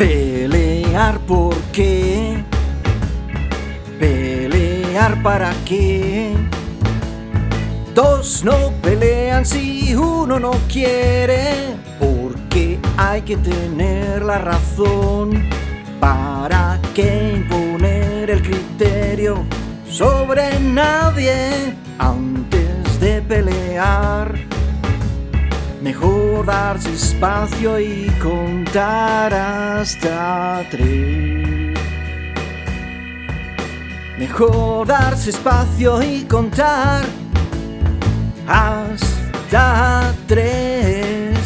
Pelear por qué? Pelear para qué? Dos no pelean si uno no quiere, porque hay que tener la razón. ¿Para qué imponer el criterio sobre nadie antes de pelear? Mejor darse espacio y contar hasta tres. Mejor darse espacio y contar hasta tres.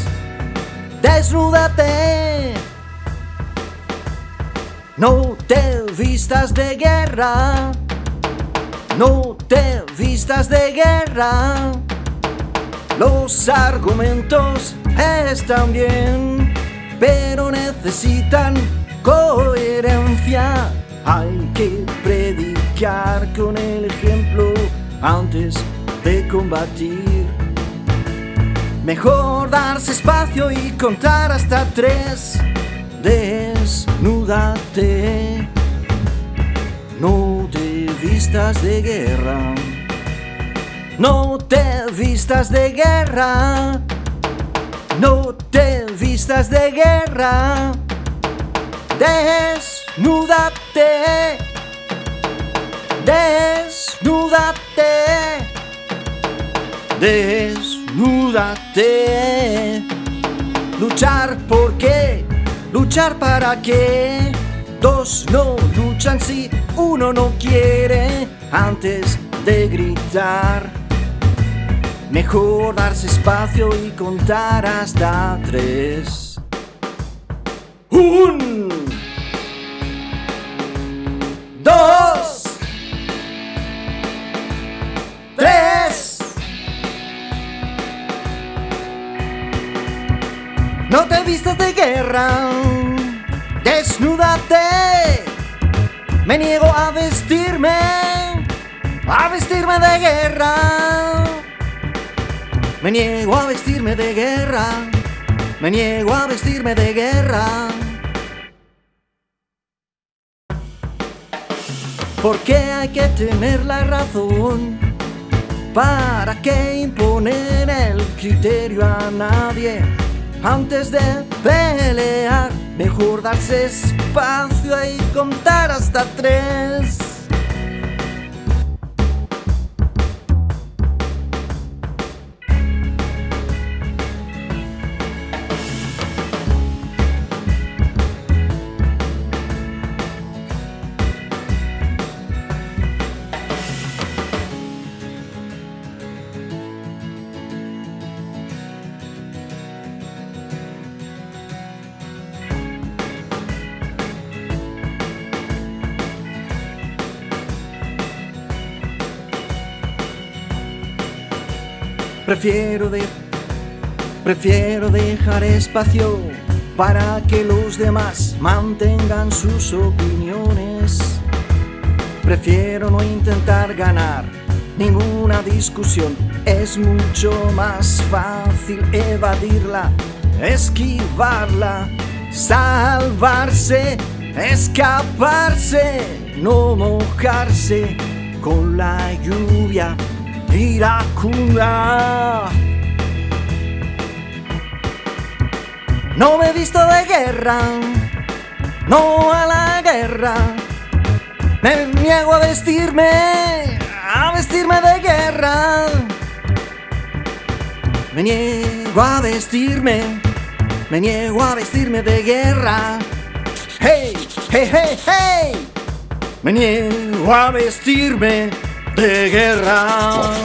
Desnúdate. No te vistas de guerra. No te vistas de guerra. Los argumentos están bien, pero necesitan coherencia. Hay que predicar con el ejemplo antes de combatir. Mejor darse espacio y contar hasta tres. Desnúdate. No te vistas de guerra. No te vistas de guerra. No te vistas de guerra. Desnúdate. Desnúdate. Desnúdate. Luchar por qué? Luchar para qué? Dos no luchan si uno no quiere antes de gritar. Mejor darse espacio y contar hasta tres. Un. Dos. Tres. No te vistas de guerra. Desnúdate. Me niego a vestirme. A vestirme de guerra. Me niego a vestirme de guerra. Me niego a vestirme de guerra. Porque hay que tener la razón. ¿Para qué imponer el criterio a nadie? Antes de pelear, mejor darse espacio y contar hasta tres. Prefiero, de, prefiero dejar espacio para que los demás mantengan sus opiniones. Prefiero no intentar ganar ninguna discusión. Es mucho más fácil evadirla, esquivarla, salvarse, escaparse, no mojarse con la lluvia iracunda. No me he visto de guerra, no a la guerra. Me niego a vestirme, a vestirme de guerra. Me niego a vestirme, me niego a vestirme de guerra. Hey, hey, hey, hey. Me niego a vestirme de guerra.